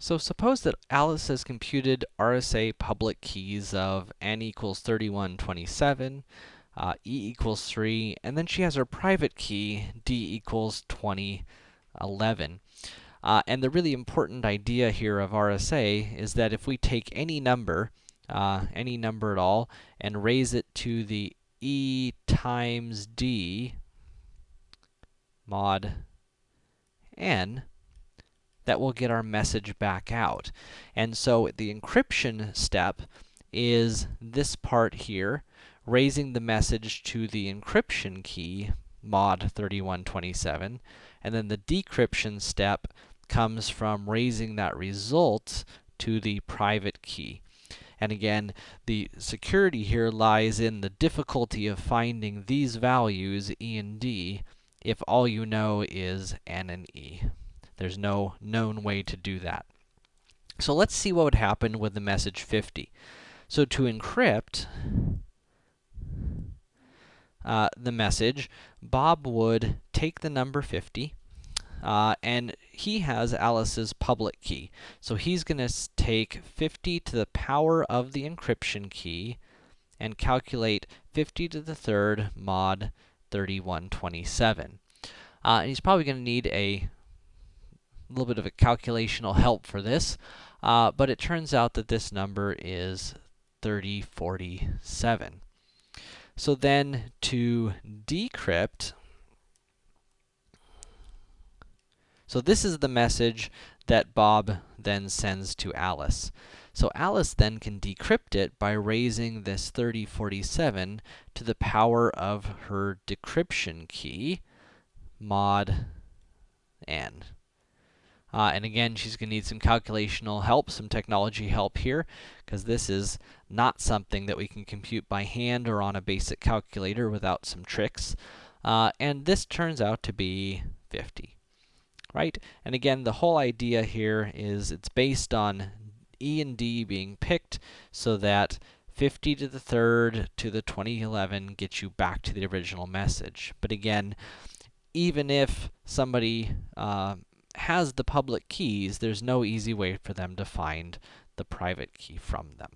So suppose that Alice has computed RSA public keys of n equals 3127, uh, e equals 3, and then she has her private key, d equals 2011. Uh, and the really important idea here of RSA is that if we take any number, uh, any number at all, and raise it to the e times d mod n, that will get our message back out. And so the encryption step is this part here, raising the message to the encryption key, mod 3127, and then the decryption step comes from raising that result to the private key. And again, the security here lies in the difficulty of finding these values, e and d, if all you know is n and e. There's no known way to do that. So let's see what would happen with the message 50. So to encrypt uh, the message, Bob would take the number 50, uh, and he has Alice's public key. So he's going to take 50 to the power of the encryption key, and calculate 50 to the third mod 3127. Uh, and he's probably going to need a a little bit of a calculational help for this, uh, but it turns out that this number is 3047. So then, to decrypt, so this is the message that Bob then sends to Alice. So Alice then can decrypt it by raising this 3047 to the power of her decryption key, mod n. Uh, and again, she's going to need some calculational help, some technology help here, because this is not something that we can compute by hand or on a basic calculator without some tricks. Uh, and this turns out to be 50, right? And again, the whole idea here is it's based on E and D being picked so that 50 to the third to the 2011 gets you back to the original message. But again, even if somebody uh, has the public keys, there's no easy way for them to find the private key from them.